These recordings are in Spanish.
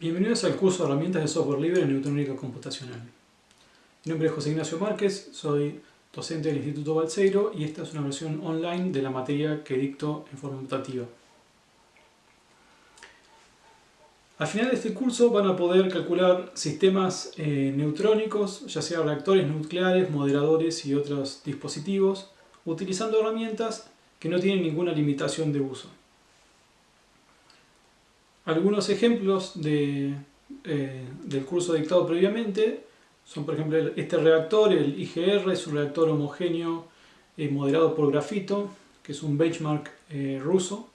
Bienvenidos al curso de herramientas de software libre en neutrónica computacional. Mi nombre es José Ignacio Márquez, soy docente del Instituto Balseiro y esta es una versión online de la materia que dicto en forma mutativa. Al final de este curso van a poder calcular sistemas eh, neutrónicos, ya sea reactores nucleares, moderadores y otros dispositivos, utilizando herramientas que no tienen ninguna limitación de uso. Algunos ejemplos eh, del curso dictado previamente son por ejemplo este reactor, el IGR, es un reactor homogéneo eh, moderado por grafito, que es un benchmark eh, ruso.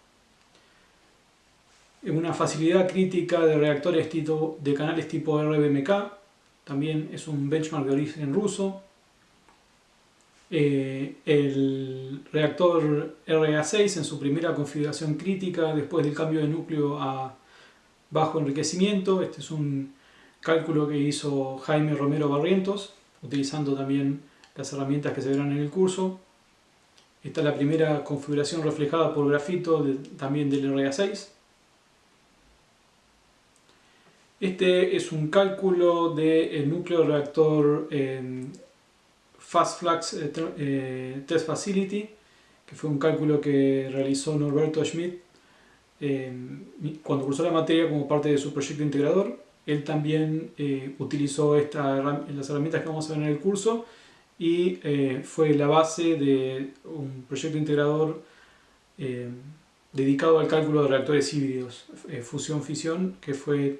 Una facilidad crítica de reactores de canales tipo RBMK, también es un benchmark de origen ruso. el reactor RA6 en su primera configuración crítica después del cambio de núcleo a bajo enriquecimiento. Este es un cálculo que hizo Jaime Romero Barrientos, utilizando también las herramientas que se verán en el curso. Esta es la primera configuración reflejada por grafito también del RA6. Este es un cálculo del núcleo reactor Fast Flux eh, eh, Test Facility, que fue un cálculo que realizó Norberto Schmidt cuando cursó la materia como parte de su proyecto integrador, él también eh, utilizó las herramientas que vamos a ver en el curso y eh, fue la base de un proyecto integrador eh, dedicado al cálculo de reactores híbridos, fusión-fisión, que fue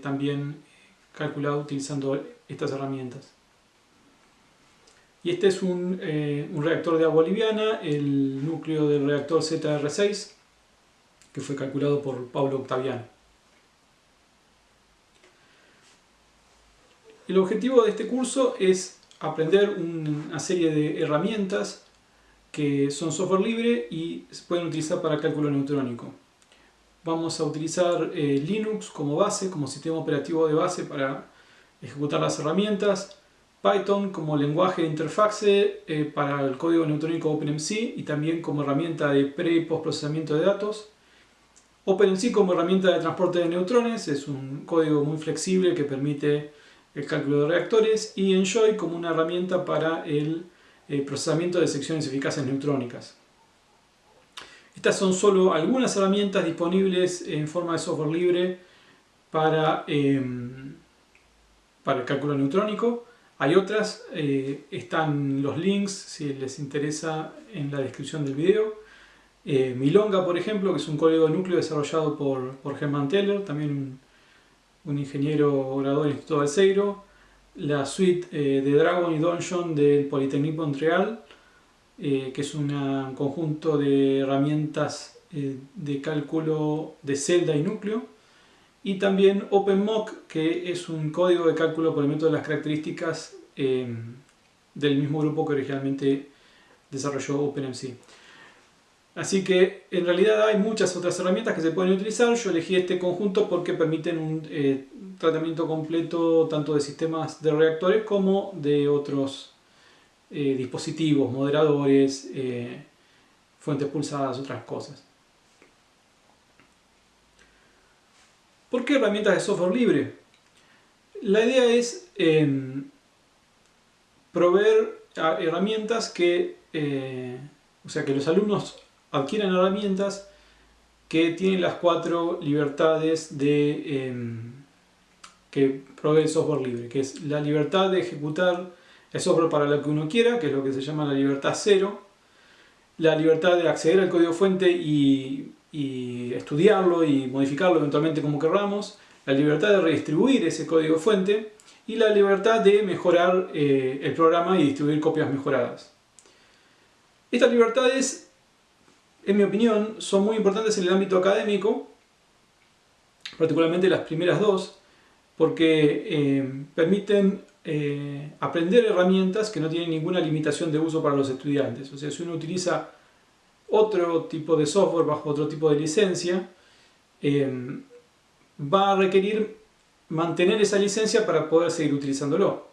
también calculado utilizando estas herramientas. Y este es un reactor de agua liviana, el núcleo del reactor ZR6, que fue calculado por Pablo Octaviano. El objetivo de este curso es aprender una serie de herramientas que son software libre y se pueden utilizar para cálculo neutrónico. Vamos a utilizar eh, Linux como base, como sistema operativo de base para ejecutar las herramientas, Python como lenguaje de interfase eh, para el código neutrónico OpenMC y también como herramienta de pre y postprocesamiento de datos, OpenMC como herramienta de transporte de neutrones es un código muy flexible que permite el cálculo de reactores y Enjoy como una herramienta para el eh, procesamiento de secciones eficaces neutrónicas. Estas son solo algunas herramientas disponibles en forma de software libre para, em, para el cálculo neutrónico. Hay otras, eh, están los links si les interesa en la descripción del video. Eh, Milonga, por ejemplo, que es un código de núcleo desarrollado por, por Herman Teller, también un, ingeniero graduado del Instituto Balseiro. La suite eh, de Dragon y Donjon del Polytechnique Montreal, eh, que es un conjunto de herramientas de cálculo de celda y núcleo. Y también OpenMock, que es un código de cálculo por el método de las características del mismo grupo que originalmente desarrolló OpenMC. Así que en realidad hay muchas otras herramientas que se pueden utilizar. Yo elegí este conjunto porque permiten un eh, tratamiento completo tanto de sistemas de reactores como de otros eh, dispositivos, moderadores, eh, fuentes pulsadas, otras cosas. ¿Por qué herramientas de software libre? La idea es em, proveer herramientas que, o sea, que los alumnos adquieran herramientas que tienen las cuatro libertades de, em, que provee el software libre, que es la libertad de ejecutar el software para lo que uno quiera, que es lo que se llama la libertad cero, la libertad de acceder al código fuente y, estudiarlo y modificarlo eventualmente como queramos, la libertad de redistribuir ese código fuente y la libertad de mejorar eh, el programa y distribuir copias mejoradas. Estas libertades en mi opinión, son muy importantes en el ámbito académico, particularmente las primeras dos, porque eh, permiten eh, aprender herramientas que no tienen ninguna limitación de uso para los estudiantes. O sea, si uno utiliza otro tipo de software bajo otro tipo de licencia, eh, va a requerir mantener esa licencia para poder seguir utilizándolo.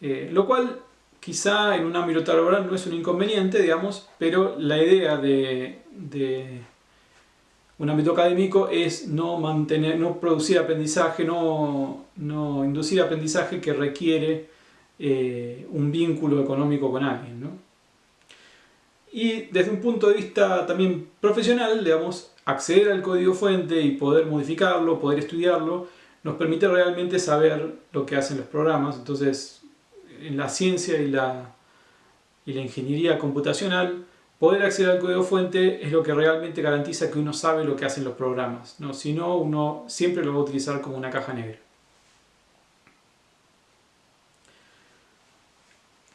lo cual quizá en un ámbito laboral no es un inconveniente, digamos, pero la idea de, un ámbito académico es no, mantener, no producir aprendizaje, no, inducir aprendizaje que requiere eh, un vínculo económico con alguien. ¿no? Y desde un punto de vista también profesional, digamos, acceder al código fuente y poder modificarlo, poder estudiarlo, nos permite realmente saber lo que hacen los programas. Entonces, en la ciencia y la, y la ingeniería computacional, poder acceder al código fuente es lo que realmente garantiza que uno sabe lo que hacen los programas. ¿no? Si no, uno siempre lo va a utilizar como una caja negra.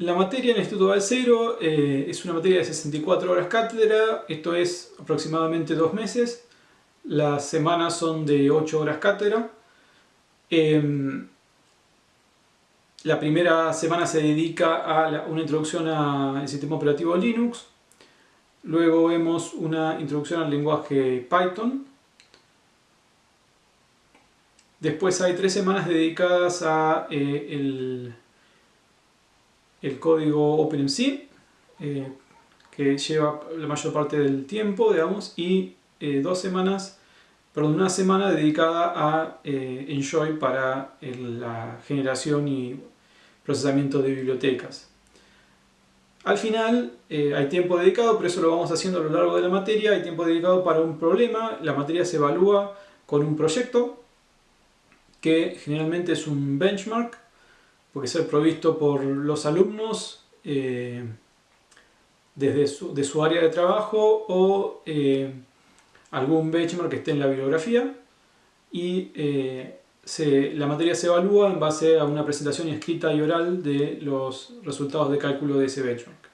La materia en el Instituto Balcero eh, es una materia de 64 horas cátedra, esto es aproximadamente dos meses. Las semanas son de 8 horas cátedra. Em, la primera semana se dedica a una introducción al sistema operativo Linux. Luego vemos una introducción al lenguaje Python. Después hay tres semanas dedicadas a eh, el el código OpenMC, eh, que lleva la mayor parte del tiempo, digamos, y eh, dos semanas, perdón, una semana dedicada a Enjoy para la generación y procesamiento de bibliotecas. Al final hay tiempo dedicado, por eso lo vamos haciendo a lo largo de la materia, hay tiempo dedicado para un problema, la materia se evalúa con un proyecto, que generalmente es un benchmark, puede ser provisto por los alumnos eh, desde su, de su área de trabajo o eh, algún benchmark que esté en la bibliografía y eh, la materia se evalúa en base a una presentación escrita y oral de los resultados de cálculo de ese benchmark.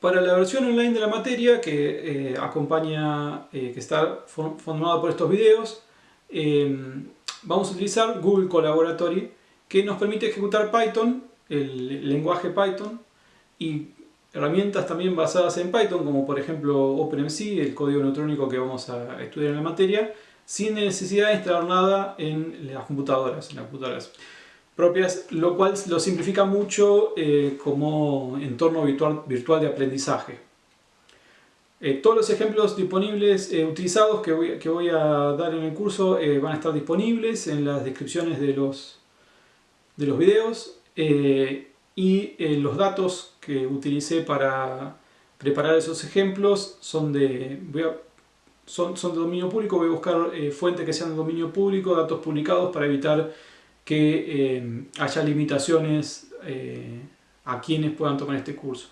Para la versión online de la materia que acompaña, que está formada por estos videos, Em, vamos a utilizar Google Collaboratory que nos permite ejecutar Python, el lenguaje Python y herramientas también basadas en Python como por ejemplo OpenMC, el código neutrónico que vamos a estudiar en la materia sin necesidad de instalar nada en las computadoras, en las computadoras propias, lo cual lo simplifica mucho eh, como entorno virtual, virtual de aprendizaje. Eh, todos los ejemplos disponibles eh, utilizados que voy, a dar en el curso van a estar disponibles en las descripciones de los, de los videos y los datos que utilicé para preparar esos ejemplos son de, son, son, de dominio público, voy a buscar fuentes que sean de dominio público, datos publicados para evitar que haya limitaciones a quienes puedan tomar este curso.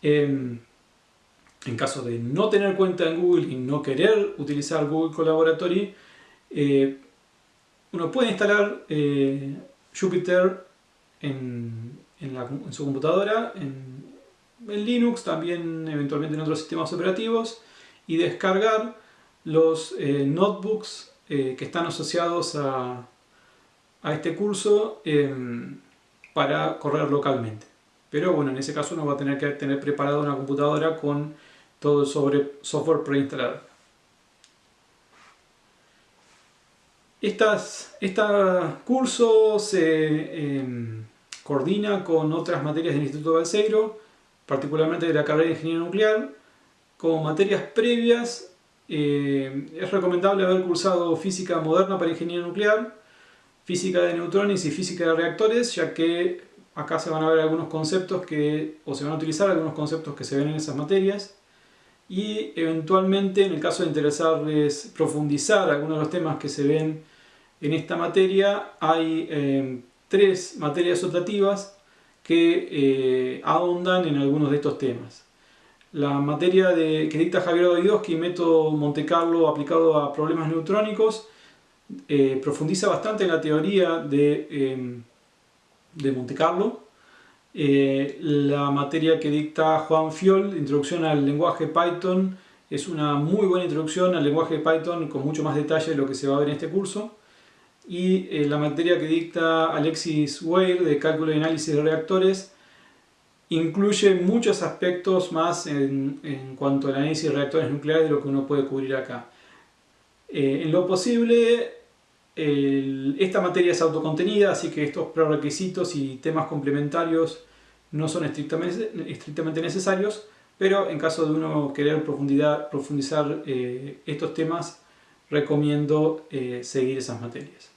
Em, en caso de no tener cuenta en Google y no querer utilizar Google Collaboratory, eh, uno puede instalar eh, Jupyter en, su computadora, en, Linux, también eventualmente en otros sistemas operativos, y descargar los eh, notebooks que están asociados a, a este curso para correr localmente. Pero bueno, en ese caso uno va a tener que tener preparada una computadora con todo sobre software preinstalado. este curso se em, coordina con otras materias del Instituto Balseiro, particularmente de la carrera de Ingeniería Nuclear. Como materias previas, em, es recomendable haber cursado Física Moderna para Ingeniería Nuclear, Física de Neutrones y Física de Reactores, ya que acá se van a ver algunos conceptos que, o se van a utilizar algunos conceptos que se ven en esas materias y eventualmente en el caso de interesarles profundizar algunos de los temas que se ven en esta materia hay eh, tres materias optativas que eh, ahondan en algunos de estos temas. La materia de, que dicta Javier Davidovsky, método Monte Carlo aplicado a problemas neutrónicos, eh, profundiza bastante en la teoría de, de Monte Carlo eh, la materia que dicta Juan Fiol, Introducción al lenguaje Python, es una muy buena introducción al lenguaje Python con mucho más detalle de lo que se va a ver en este curso. Y eh, la materia que dicta Alexis Weir, de Cálculo y Análisis de Reactores, incluye muchos aspectos más en, cuanto al análisis de reactores nucleares de lo que uno puede cubrir acá. Eh, en lo posible, esta materia es autocontenida, así que estos prerequisitos y temas complementarios no son estrictamente, estrictamente necesarios, pero en caso de uno querer profundizar eh, estos temas, recomiendo eh, seguir esas materias.